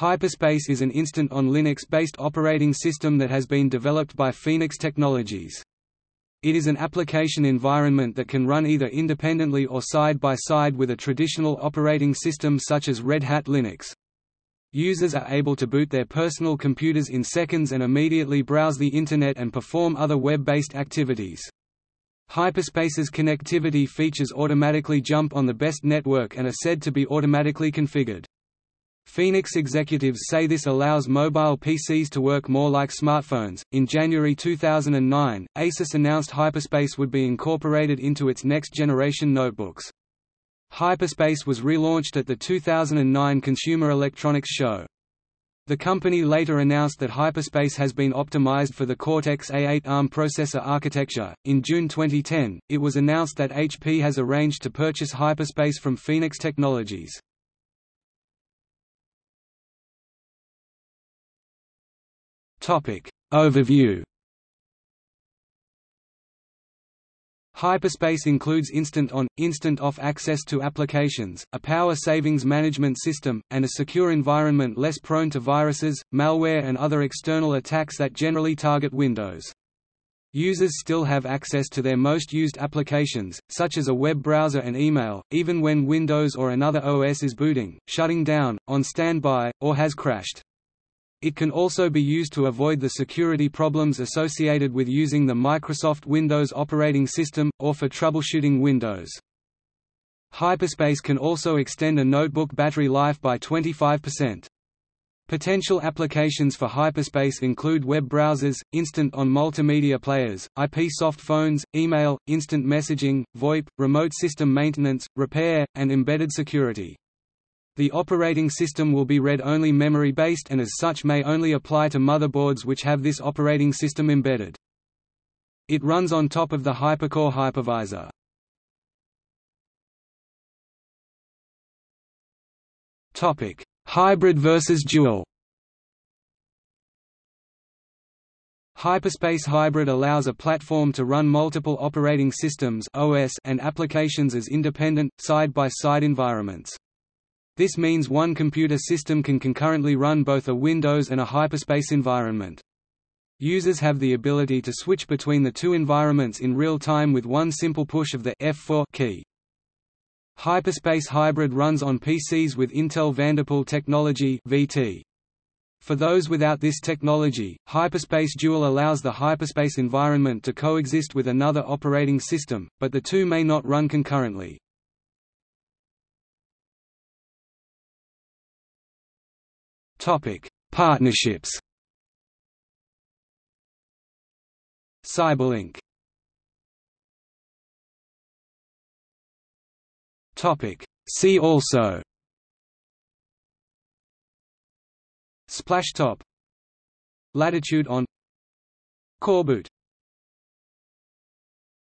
Hyperspace is an instant-on Linux-based operating system that has been developed by Phoenix Technologies. It is an application environment that can run either independently or side by side with a traditional operating system such as Red Hat Linux. Users are able to boot their personal computers in seconds and immediately browse the Internet and perform other web-based activities. Hyperspace's connectivity features automatically jump on the best network and are said to be automatically configured. Phoenix executives say this allows mobile PCs to work more like smartphones. In January 2009, Asus announced Hyperspace would be incorporated into its next generation notebooks. Hyperspace was relaunched at the 2009 Consumer Electronics Show. The company later announced that Hyperspace has been optimized for the Cortex-A8 ARM processor architecture. In June 2010, it was announced that HP has arranged to purchase Hyperspace from Phoenix Technologies. Topic Overview Hyperspace includes instant-on, instant-off access to applications, a power savings management system, and a secure environment less prone to viruses, malware and other external attacks that generally target Windows. Users still have access to their most used applications, such as a web browser and email, even when Windows or another OS is booting, shutting down, on standby, or has crashed. It can also be used to avoid the security problems associated with using the Microsoft Windows operating system, or for troubleshooting Windows. Hyperspace can also extend a notebook battery life by 25%. Potential applications for Hyperspace include web browsers, instant-on multimedia players, IP soft phones, email, instant messaging, VoIP, remote system maintenance, repair, and embedded security. The operating system will be read-only memory-based and as such may only apply to motherboards which have this operating system embedded. It runs on top of the HyperCore hypervisor. Topic: Hybrid versus dual. Hyperspace Hybrid allows a platform to run multiple operating systems (OS) and applications as independent side-by-side -side environments. This means one computer system can concurrently run both a Windows and a Hyperspace environment. Users have the ability to switch between the two environments in real time with one simple push of the F4 key. Hyperspace Hybrid runs on PCs with Intel Vanderpool technology VT. For those without this technology, Hyperspace Dual allows the Hyperspace environment to coexist with another operating system, but the two may not run concurrently. Topic: Partnerships. Cyberlink. Topic: See also. Splashtop. Latitude on Coreboot